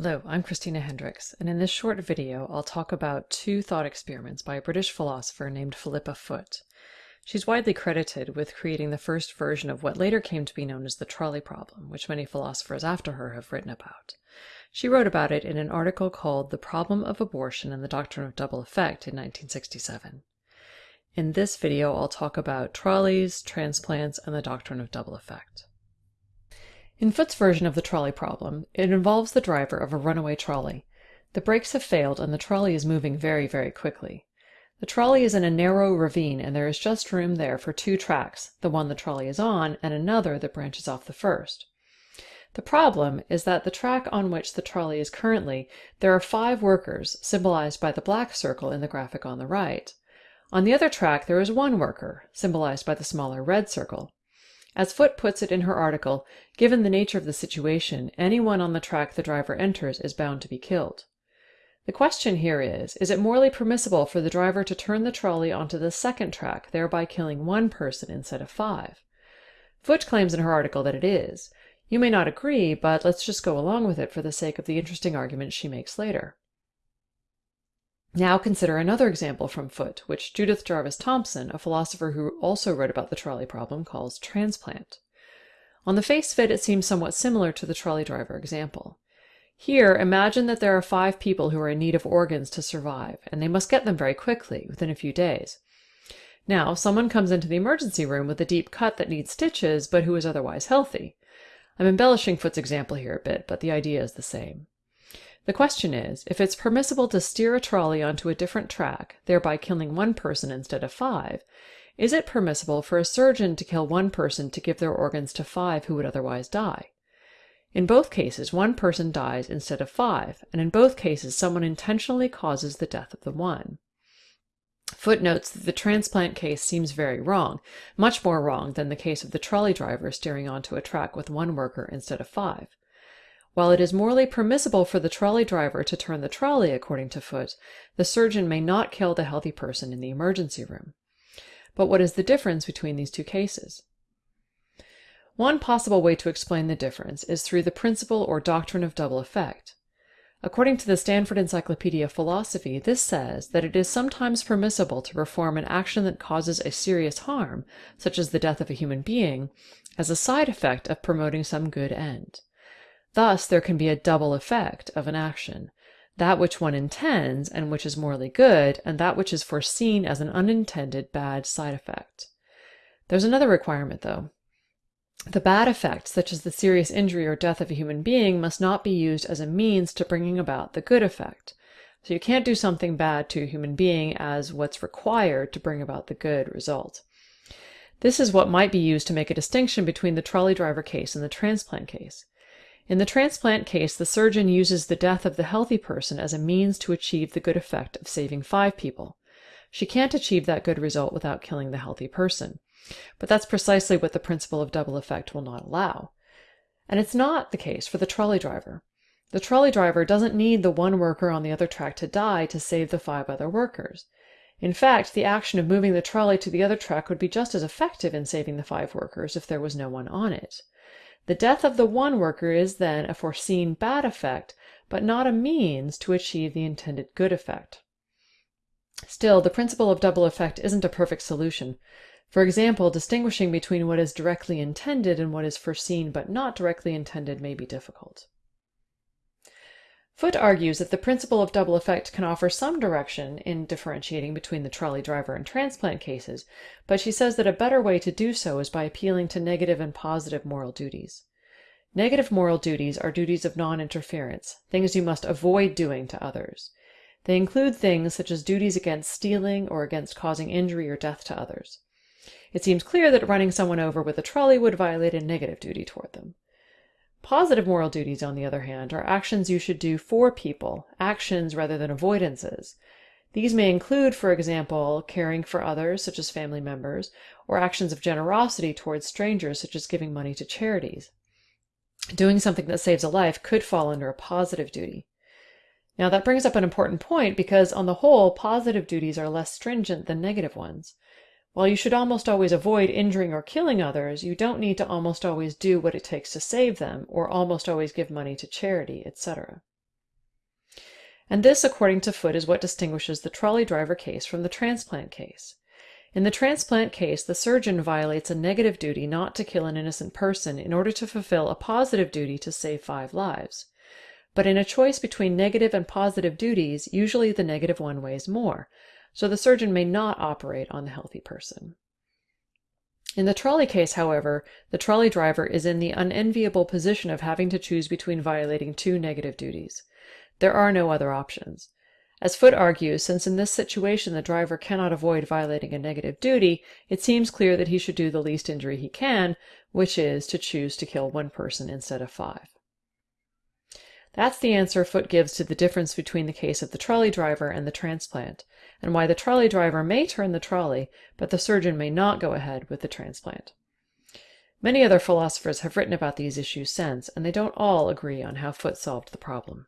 Hello, I'm Christina Hendricks, and in this short video I'll talk about two thought experiments by a British philosopher named Philippa Foot. She's widely credited with creating the first version of what later came to be known as the trolley problem, which many philosophers after her have written about. She wrote about it in an article called The Problem of Abortion and the Doctrine of Double Effect in 1967. In this video I'll talk about trolleys, transplants, and the doctrine of double effect. In Foot's version of the trolley problem, it involves the driver of a runaway trolley. The brakes have failed and the trolley is moving very, very quickly. The trolley is in a narrow ravine and there is just room there for two tracks, the one the trolley is on and another that branches off the first. The problem is that the track on which the trolley is currently, there are five workers, symbolized by the black circle in the graphic on the right. On the other track there is one worker, symbolized by the smaller red circle. As Foot puts it in her article, given the nature of the situation, anyone on the track the driver enters is bound to be killed. The question here is, is it morally permissible for the driver to turn the trolley onto the second track, thereby killing one person instead of five? Foot claims in her article that it is. You may not agree, but let's just go along with it for the sake of the interesting arguments she makes later. Now consider another example from Foot, which Judith Jarvis Thomson, a philosopher who also wrote about the trolley problem, calls transplant. On the face of it, it seems somewhat similar to the trolley driver example. Here, imagine that there are five people who are in need of organs to survive, and they must get them very quickly, within a few days. Now, someone comes into the emergency room with a deep cut that needs stitches, but who is otherwise healthy. I'm embellishing Foot's example here a bit, but the idea is the same. The question is, if it's permissible to steer a trolley onto a different track, thereby killing one person instead of five, is it permissible for a surgeon to kill one person to give their organs to five who would otherwise die? In both cases, one person dies instead of five, and in both cases someone intentionally causes the death of the one. Foot notes that the transplant case seems very wrong, much more wrong than the case of the trolley driver steering onto a track with one worker instead of five. While it is morally permissible for the trolley driver to turn the trolley, according to Foot, the surgeon may not kill the healthy person in the emergency room. But what is the difference between these two cases? One possible way to explain the difference is through the principle or doctrine of double effect. According to the Stanford Encyclopedia of Philosophy, this says that it is sometimes permissible to perform an action that causes a serious harm, such as the death of a human being, as a side effect of promoting some good end. Thus there can be a double effect of an action, that which one intends and which is morally good, and that which is foreseen as an unintended bad side effect. There's another requirement, though. The bad effect, such as the serious injury or death of a human being, must not be used as a means to bringing about the good effect. So you can't do something bad to a human being as what's required to bring about the good result. This is what might be used to make a distinction between the trolley driver case and the transplant case. In the transplant case, the surgeon uses the death of the healthy person as a means to achieve the good effect of saving five people. She can't achieve that good result without killing the healthy person. But that's precisely what the principle of double effect will not allow. And it's not the case for the trolley driver. The trolley driver doesn't need the one worker on the other track to die to save the five other workers. In fact, the action of moving the trolley to the other track would be just as effective in saving the five workers if there was no one on it. The death of the one worker is then a foreseen bad effect, but not a means to achieve the intended good effect. Still, the principle of double effect isn't a perfect solution. For example, distinguishing between what is directly intended and what is foreseen but not directly intended may be difficult. Foot argues that the principle of double effect can offer some direction in differentiating between the trolley driver and transplant cases, but she says that a better way to do so is by appealing to negative and positive moral duties. Negative moral duties are duties of non interference, things you must avoid doing to others. They include things such as duties against stealing or against causing injury or death to others. It seems clear that running someone over with a trolley would violate a negative duty toward them. Positive moral duties, on the other hand, are actions you should do for people, actions rather than avoidances. These may include, for example, caring for others, such as family members, or actions of generosity towards strangers, such as giving money to charities. Doing something that saves a life could fall under a positive duty. Now, that brings up an important point because, on the whole, positive duties are less stringent than negative ones. While you should almost always avoid injuring or killing others, you don't need to almost always do what it takes to save them, or almost always give money to charity, etc. And this, according to Foot, is what distinguishes the trolley driver case from the transplant case. In the transplant case, the surgeon violates a negative duty not to kill an innocent person in order to fulfill a positive duty to save five lives. But in a choice between negative and positive duties, usually the negative one weighs more, so the surgeon may not operate on the healthy person. In the trolley case, however, the trolley driver is in the unenviable position of having to choose between violating two negative duties. There are no other options. As Foot argues, since in this situation the driver cannot avoid violating a negative duty, it seems clear that he should do the least injury he can, which is to choose to kill one person instead of five. That's the answer Foot gives to the difference between the case of the trolley driver and the transplant, and why the trolley driver may turn the trolley, but the surgeon may not go ahead with the transplant. Many other philosophers have written about these issues since, and they don't all agree on how Foot solved the problem.